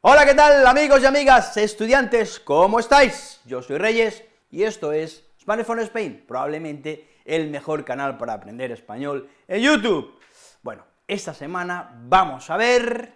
Hola, ¿qué tal, amigos y amigas, estudiantes? ¿Cómo estáis? Yo soy Reyes y esto es for Spain, probablemente el mejor canal para aprender español en YouTube. Bueno, esta semana vamos a ver...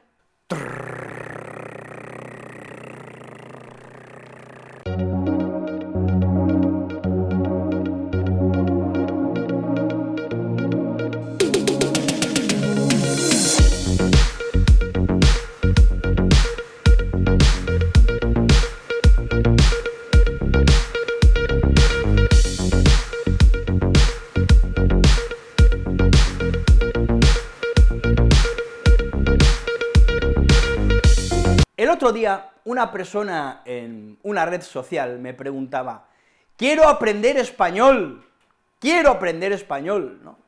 una persona en una red social me preguntaba, quiero aprender español, quiero aprender español, ¿no?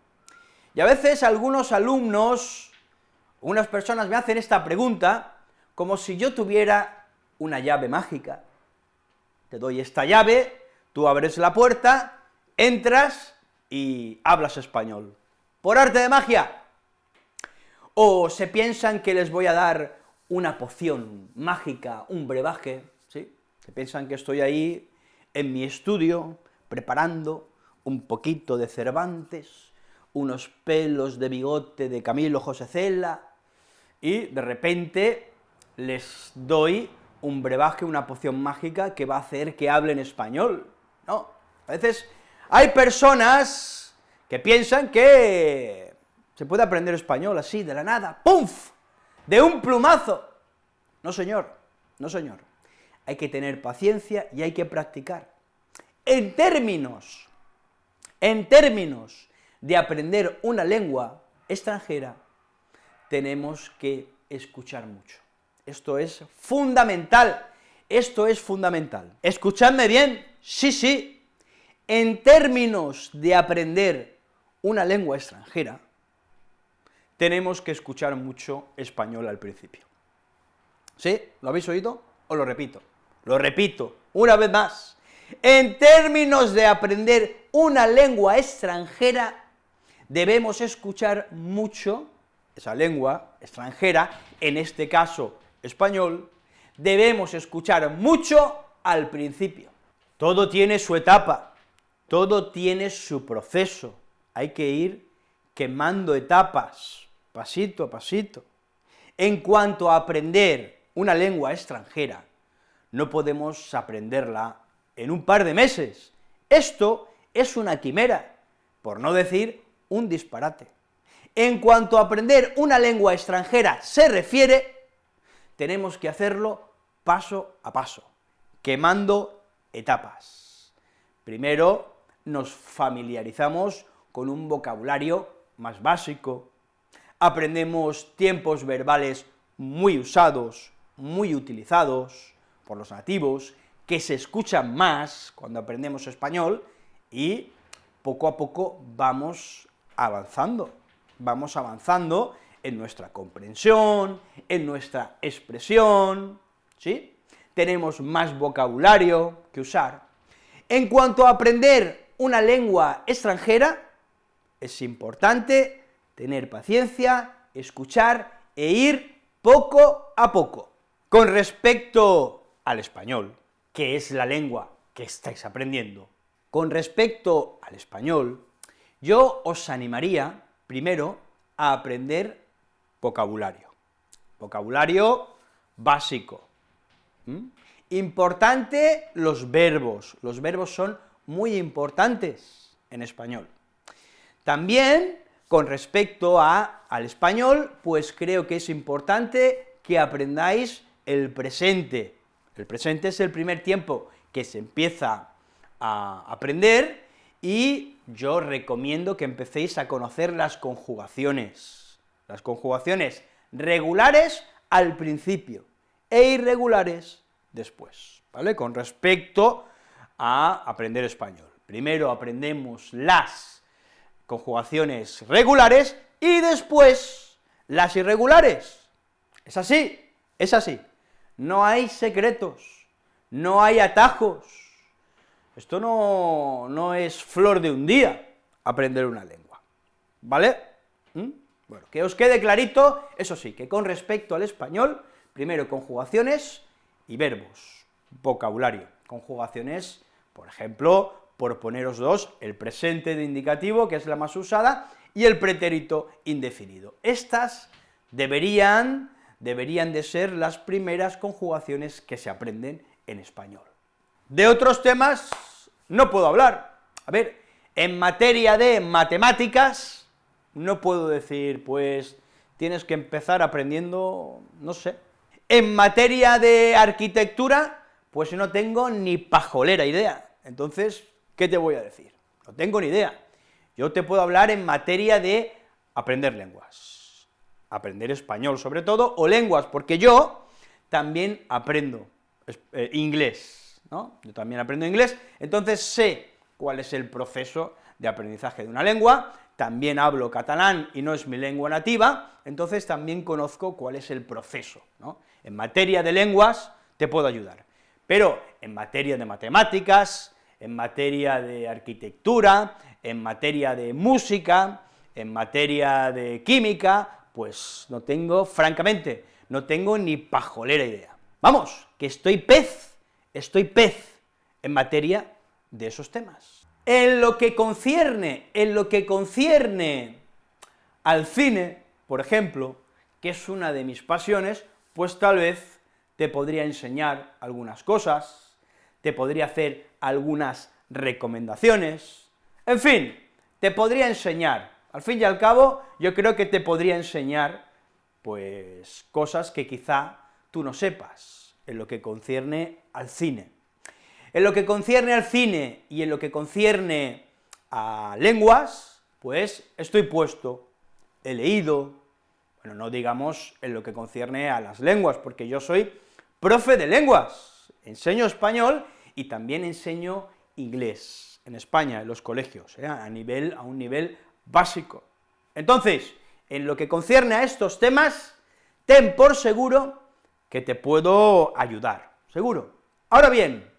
Y a veces algunos alumnos, unas personas me hacen esta pregunta, como si yo tuviera una llave mágica. Te doy esta llave, tú abres la puerta, entras y hablas español. ¿Por arte de magia? O se piensan que les voy a dar una poción mágica, un brebaje, ¿sí? Que piensan que estoy ahí en mi estudio preparando un poquito de Cervantes, unos pelos de bigote de Camilo José Cela, y de repente les doy un brebaje, una poción mágica que va a hacer que hablen español. No, a veces hay personas que piensan que se puede aprender español así, de la nada, ¡pumf!, de un plumazo. No, señor, no, señor. Hay que tener paciencia y hay que practicar. En términos, en términos de aprender una lengua extranjera, tenemos que escuchar mucho. Esto es fundamental, esto es fundamental. Escuchadme bien, sí, sí, en términos de aprender una lengua extranjera, tenemos que escuchar mucho español al principio. ¿Sí? ¿Lo habéis oído? Os lo repito. Lo repito, una vez más. En términos de aprender una lengua extranjera, debemos escuchar mucho esa lengua extranjera, en este caso español, debemos escuchar mucho al principio. Todo tiene su etapa, todo tiene su proceso, hay que ir quemando etapas, pasito a pasito. En cuanto a aprender una lengua extranjera, no podemos aprenderla en un par de meses. Esto es una quimera, por no decir un disparate. En cuanto a aprender una lengua extranjera se refiere, tenemos que hacerlo paso a paso, quemando etapas. Primero nos familiarizamos con un vocabulario más básico, aprendemos tiempos verbales muy usados, muy utilizados por los nativos, que se escuchan más cuando aprendemos español, y poco a poco vamos avanzando, vamos avanzando en nuestra comprensión, en nuestra expresión, ¿sí? Tenemos más vocabulario que usar. En cuanto a aprender una lengua extranjera, es importante tener paciencia, escuchar e ir poco a poco. Con respecto al español, que es la lengua que estáis aprendiendo, con respecto al español, yo os animaría, primero, a aprender vocabulario. Vocabulario básico. Importante los verbos, los verbos son muy importantes en español. También, con respecto al español, pues creo que es importante que aprendáis el presente. El presente es el primer tiempo que se empieza a aprender y yo recomiendo que empecéis a conocer las conjugaciones, las conjugaciones regulares al principio e irregulares después, ¿vale?, con respecto a aprender español. Primero aprendemos las conjugaciones regulares y después las irregulares. Es así, es así. No hay secretos, no hay atajos. Esto no, no es flor de un día, aprender una lengua, ¿vale? ¿Mm? Bueno, que os quede clarito, eso sí, que con respecto al español, Primero, conjugaciones y verbos, vocabulario. Conjugaciones, por ejemplo, por poneros dos, el presente de indicativo, que es la más usada, y el pretérito indefinido. Estas deberían, deberían de ser las primeras conjugaciones que se aprenden en español. De otros temas no puedo hablar. A ver, en materia de matemáticas, no puedo decir, pues, tienes que empezar aprendiendo, no sé. En materia de arquitectura, pues no tengo ni pajolera idea. Entonces, ¿qué te voy a decir? No tengo ni idea. Yo te puedo hablar en materia de aprender lenguas, aprender español sobre todo, o lenguas, porque yo también aprendo eh, inglés, ¿no? Yo también aprendo inglés, entonces sé cuál es el proceso de aprendizaje de una lengua, también hablo catalán y no es mi lengua nativa, entonces también conozco cuál es el proceso. En materia de lenguas te puedo ayudar, pero en materia de matemáticas, en materia de arquitectura, en materia de música, en materia de química, pues no tengo, francamente, no tengo ni pajolera idea. Vamos, que estoy pez, estoy pez en materia de esos temas. En lo que concierne, en lo que concierne al cine, por ejemplo, que es una de mis pasiones, pues tal vez te podría enseñar algunas cosas, te podría hacer algunas recomendaciones, en fin, te podría enseñar, al fin y al cabo, yo creo que te podría enseñar, pues, cosas que quizá tú no sepas, en lo que concierne al cine. En lo que concierne al cine y en lo que concierne a lenguas, pues estoy puesto, he leído, bueno, no digamos en lo que concierne a las lenguas, porque yo soy profe de lenguas, enseño español y también enseño inglés en España, en los colegios, ¿eh? a, nivel, a un nivel básico. Entonces, en lo que concierne a estos temas, ten por seguro que te puedo ayudar, seguro. Ahora bien,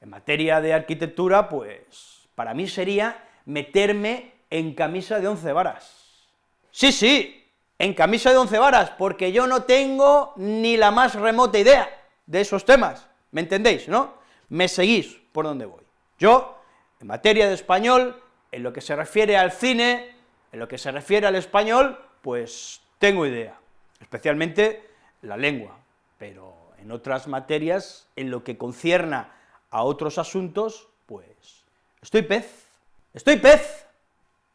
en materia de arquitectura, pues, para mí sería meterme en camisa de once varas. Sí, sí, en camisa de once varas, porque yo no tengo ni la más remota idea de esos temas, ¿me entendéis, no? Me seguís por donde voy. Yo, en materia de español, en lo que se refiere al cine, en lo que se refiere al español, pues tengo idea, especialmente la lengua, pero en otras materias, en lo que concierna a otros asuntos, pues estoy pez, estoy pez.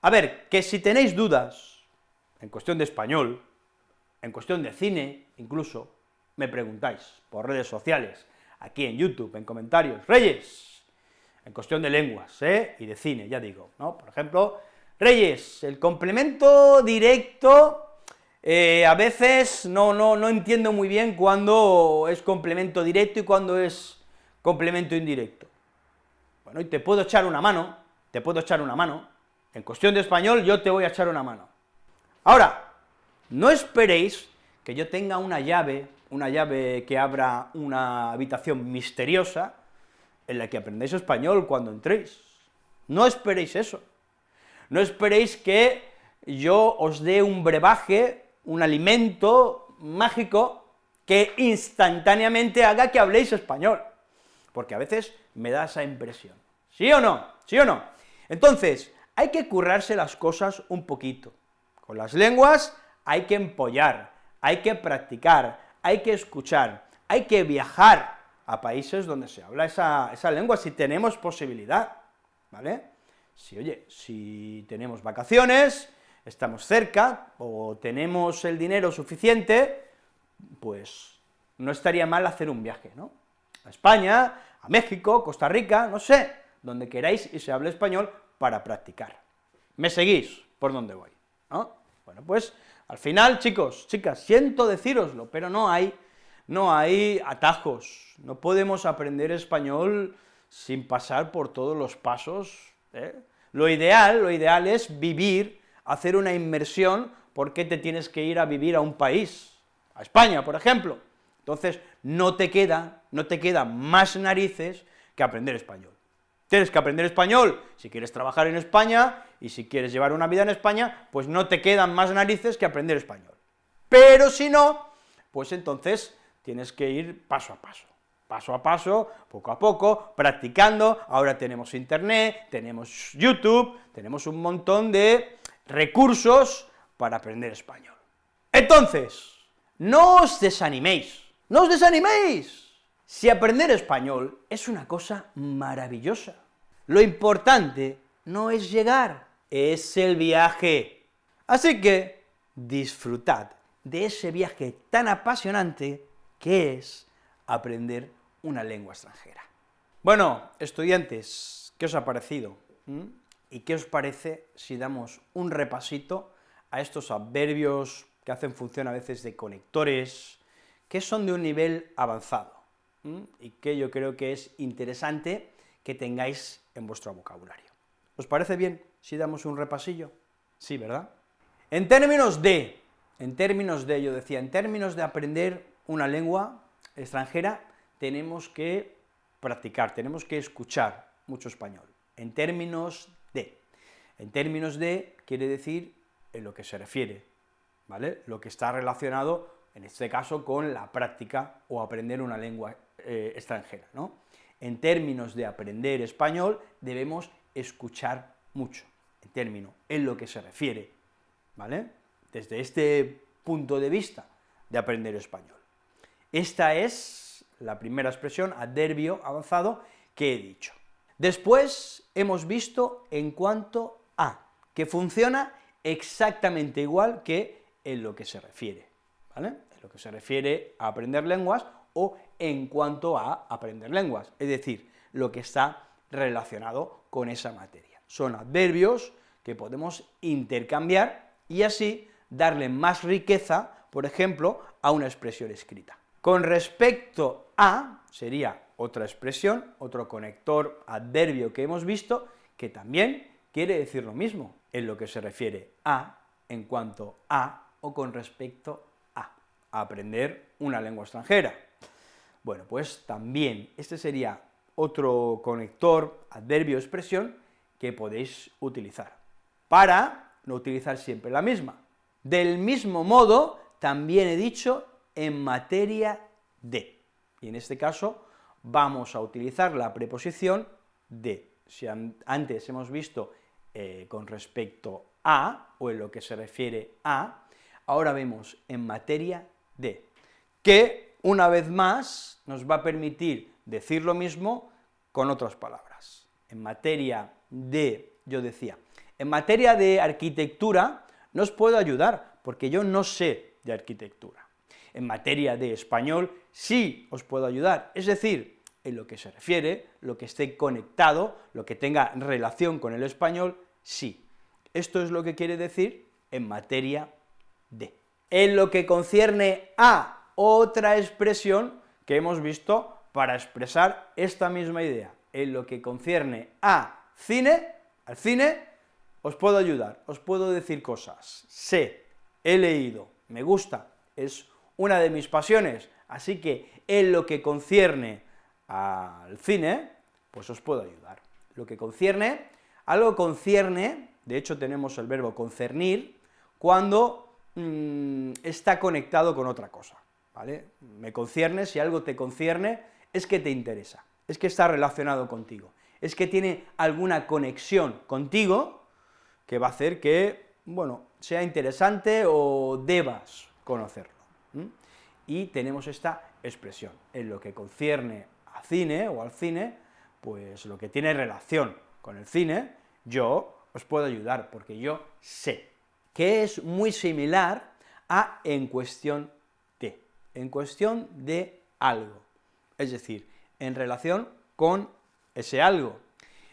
A ver, que si tenéis dudas en cuestión de español, en cuestión de cine, incluso, me preguntáis por redes sociales, aquí en YouTube, en comentarios, Reyes, en cuestión de lenguas, ¿eh? y de cine, ya digo, ¿no? Por ejemplo, Reyes, el complemento directo, eh, a veces no, no, no entiendo muy bien cuándo es complemento directo y cuándo es complemento indirecto. Bueno, y te puedo echar una mano, te puedo echar una mano, en cuestión de español yo te voy a echar una mano. Ahora, no esperéis que yo tenga una llave, una llave que abra una habitación misteriosa, en la que aprendáis español cuando entréis. No esperéis eso. No esperéis que yo os dé un brebaje, un alimento mágico que instantáneamente haga que habléis español, porque a veces me da esa impresión. ¿Sí o no? ¿Sí o no? Entonces, hay que currarse las cosas un poquito. Con las lenguas hay que empollar, hay que practicar, hay que escuchar, hay que viajar, a países donde se habla esa, lengua, si tenemos posibilidad, ¿vale? Si, oye, si tenemos vacaciones, estamos cerca, o tenemos el dinero suficiente, pues no estaría mal hacer un viaje, ¿no? A España, a México, Costa Rica, no sé, donde queráis y se hable español para practicar. ¿Me seguís por donde voy? ¿no? Bueno, pues, al final, chicos, chicas, siento decíroslo, pero no hay no hay atajos, no podemos aprender español sin pasar por todos los pasos. ¿eh? Lo ideal, lo ideal es vivir, hacer una inmersión, porque te tienes que ir a vivir a un país, a España, por ejemplo. Entonces, no te queda, no te queda más narices que aprender español. Tienes que aprender español si quieres trabajar en España, y si quieres llevar una vida en España, pues no te quedan más narices que aprender español. Pero si no, pues entonces tienes que ir paso a paso, paso a paso, poco a poco, practicando, ahora tenemos internet, tenemos YouTube, tenemos un montón de recursos para aprender español. Entonces, no os desaniméis, no os desaniméis. Si aprender español es una cosa maravillosa, lo importante no es llegar, es el viaje. Así que disfrutad de ese viaje tan apasionante que es aprender una lengua extranjera. Bueno, estudiantes, ¿qué os ha parecido? ¿Mm? ¿Y qué os parece si damos un repasito a estos adverbios que hacen función a veces de conectores, que son de un nivel avanzado, y que yo creo que es interesante que tengáis en vuestro vocabulario. ¿Os parece bien si damos un repasillo? Sí, ¿verdad? En términos de, en términos de, yo decía, en términos de aprender una lengua extranjera, tenemos que practicar, tenemos que escuchar mucho español. En términos de, en términos de quiere decir en lo que se refiere, ¿vale? Lo que está relacionado, en este caso, con la práctica o aprender una lengua eh, extranjera, ¿no? En términos de aprender español, debemos escuchar mucho, en términos, en lo que se refiere, ¿vale? Desde este punto de vista de aprender español. Esta es la primera expresión, adverbio avanzado, que he dicho. Después hemos visto en cuanto a, que funciona exactamente igual que en lo que se refiere, ¿vale? En lo que se refiere a aprender lenguas o en cuanto a aprender lenguas, es decir, lo que está relacionado con esa materia. Son adverbios que podemos intercambiar y así darle más riqueza, por ejemplo, a una expresión escrita. Con respecto a, sería otra expresión, otro conector adverbio que hemos visto, que también quiere decir lo mismo en lo que se refiere a, en cuanto a, o con respecto a, aprender una lengua extranjera. Bueno, pues también este sería otro conector, adverbio, expresión, que podéis utilizar, para no utilizar siempre la misma. Del mismo modo, también he dicho en materia de, y en este caso vamos a utilizar la preposición de. Si antes hemos visto eh, con respecto a, o en lo que se refiere a, ahora vemos en materia de, que una vez más nos va a permitir decir lo mismo con otras palabras. En materia de, yo decía, en materia de arquitectura no os puedo ayudar, porque yo no sé de arquitectura. En materia de español sí os puedo ayudar, es decir, en lo que se refiere, lo que esté conectado, lo que tenga relación con el español, sí. Esto es lo que quiere decir en materia de. En lo que concierne a otra expresión que hemos visto para expresar esta misma idea, en lo que concierne a cine, al cine, os puedo ayudar, os puedo decir cosas, sé, he leído, me gusta, es una de mis pasiones, así que en lo que concierne al cine, pues os puedo ayudar. Lo que concierne, algo concierne, de hecho tenemos el verbo concernir, cuando mm, está conectado con otra cosa, ¿vale? Me concierne, si algo te concierne, es que te interesa, es que está relacionado contigo, es que tiene alguna conexión contigo que va a hacer que, bueno, sea interesante o debas conocerlo. Y tenemos esta expresión, en lo que concierne a cine o al cine, pues lo que tiene relación con el cine, yo os puedo ayudar, porque yo sé, que es muy similar a en cuestión en cuestión de algo, es decir, en relación con ese algo.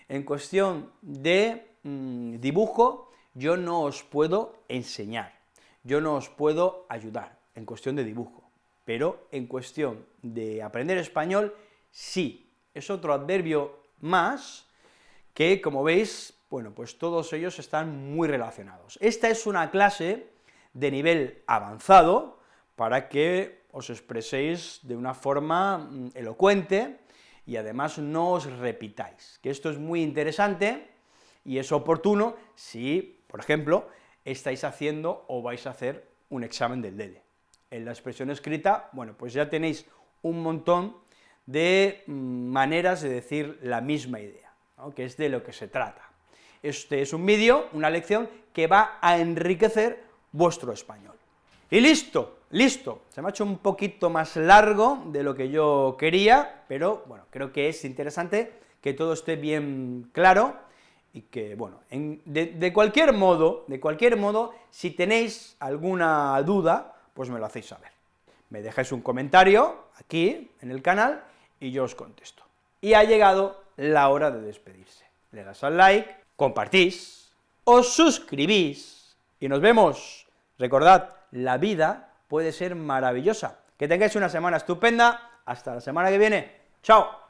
En cuestión de mm, dibujo, yo no os puedo enseñar, yo no os puedo ayudar en cuestión de dibujo, pero en cuestión de aprender español, sí, es otro adverbio más que, como veis, bueno, pues todos ellos están muy relacionados. Esta es una clase de nivel avanzado para que os expreséis de una forma mm, elocuente y además no os repitáis, que esto es muy interesante y es oportuno si, por ejemplo, estáis haciendo o vais a hacer un examen del DELE. en la expresión escrita, bueno, pues ya tenéis un montón de mm, maneras de decir la misma idea, que es de lo que se trata. Este es un vídeo, una lección, que va a enriquecer vuestro español. Y listo, listo, se me ha hecho un poquito más largo de lo que yo quería, pero bueno, creo que es interesante que todo esté bien claro, y que, bueno, de, de, cualquier modo, de cualquier modo, si tenéis alguna duda, pues me lo hacéis saber. Me dejáis un comentario aquí, en el canal, y yo os contesto. Y ha llegado la hora de despedirse. Le das al like, compartís, os suscribís, y nos vemos. Recordad, la vida puede ser maravillosa. Que tengáis una semana estupenda, hasta la semana que viene. ¡Chao!